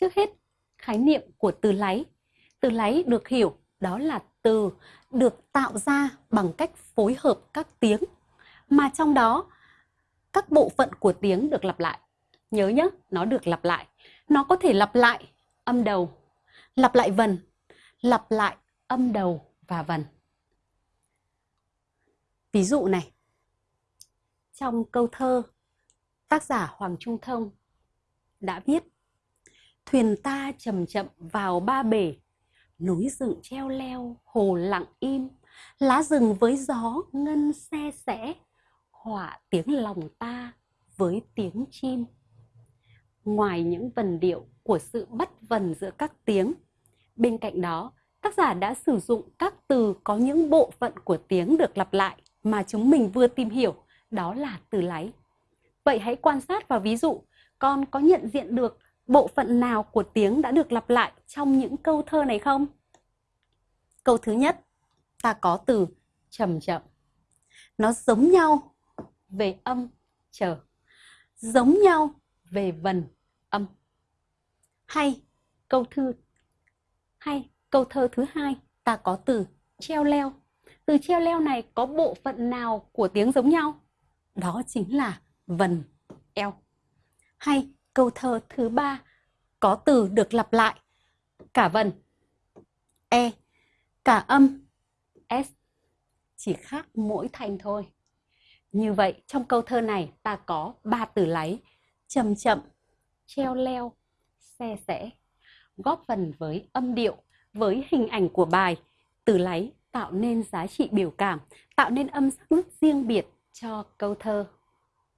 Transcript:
Trước hết, khái niệm của từ láy. Từ láy được hiểu đó là từ được tạo ra bằng cách phối hợp các tiếng mà trong đó các bộ phận của tiếng được lặp lại. Nhớ nhé, nó được lặp lại. Nó có thể lặp lại âm đầu, lặp lại vần, lặp lại âm đầu và vần. Ví dụ này, trong câu thơ, tác giả Hoàng Trung Thông đã viết Thuyền ta chậm chậm vào ba bể, núi rừng treo leo, hồ lặng im, lá rừng với gió ngân xe sẻ, họa tiếng lòng ta với tiếng chim. Ngoài những vần điệu của sự bất vần giữa các tiếng, bên cạnh đó, tác giả đã sử dụng các từ có những bộ phận của tiếng được lặp lại mà chúng mình vừa tìm hiểu, đó là từ láy. Vậy hãy quan sát vào ví dụ, con có nhận diện được bộ phận nào của tiếng đã được lặp lại trong những câu thơ này không? Câu thứ nhất, ta có từ chậm chậm. Nó giống nhau về âm chờ, giống nhau về vần âm. Hay câu thư hay câu thơ thứ hai, ta có từ treo leo. Từ treo leo này có bộ phận nào của tiếng giống nhau? Đó chính là vần eo. Hay câu thơ thứ ba có từ được lặp lại cả vần e, cả âm s, chỉ khác mỗi thành thôi. Như vậy trong câu thơ này ta có ba từ láy chậm chậm, treo leo, xe sẻ, góp phần với âm điệu, với hình ảnh của bài, từ láy tạo nên giá trị biểu cảm, tạo nên âm sắc riêng biệt cho câu thơ.